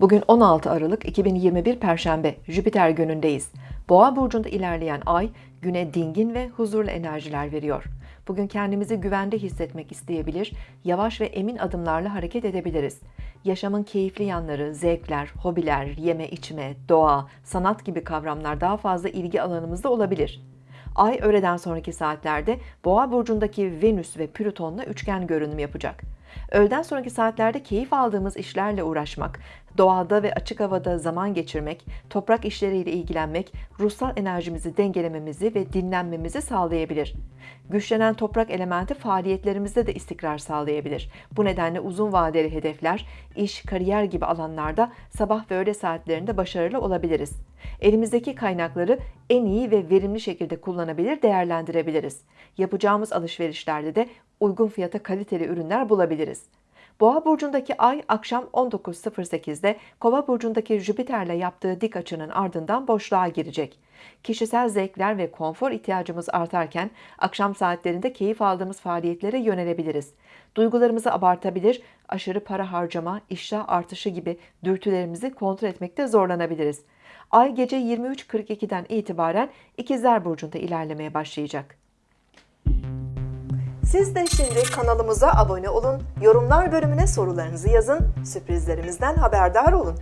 Bugün 16 Aralık 2021 Perşembe, Jüpiter günündeyiz. Boğa burcunda ilerleyen ay güne dingin ve huzurlu enerjiler veriyor. Bugün kendimizi güvende hissetmek isteyebilir, yavaş ve emin adımlarla hareket edebiliriz. Yaşamın keyifli yanları, zevkler, hobiler, yeme içme, doğa, sanat gibi kavramlar daha fazla ilgi alanımızda olabilir. Ay öğleden sonraki saatlerde Boğa burcundaki Venüs ve Plüton'la üçgen görünüm yapacak. Öğleden sonraki saatlerde keyif aldığımız işlerle uğraşmak, doğada ve açık havada zaman geçirmek, toprak işleriyle ilgilenmek, ruhsal enerjimizi dengelememizi ve dinlenmemizi sağlayabilir. Güçlenen toprak elementi faaliyetlerimizde de istikrar sağlayabilir. Bu nedenle uzun vadeli hedefler, iş, kariyer gibi alanlarda sabah ve öğle saatlerinde başarılı olabiliriz. Elimizdeki kaynakları en iyi ve verimli şekilde kullanabilir, değerlendirebiliriz. Yapacağımız alışverişlerde de uygun fiyata kaliteli ürünler bulabiliriz. Boğa burcundaki ay akşam 19.08'de Kova burcundaki Jüpiter'le yaptığı dik açının ardından boşluğa girecek. Kişisel zevkler ve konfor ihtiyacımız artarken akşam saatlerinde keyif aldığımız faaliyetlere yönelebiliriz. Duygularımızı abartabilir, aşırı para harcama, iştah artışı gibi dürtülerimizi kontrol etmekte zorlanabiliriz. Ay gece 23.42'den itibaren İkizler burcunda ilerlemeye başlayacak. Siz de şimdi kanalımıza abone olun, yorumlar bölümüne sorularınızı yazın, sürprizlerimizden haberdar olun.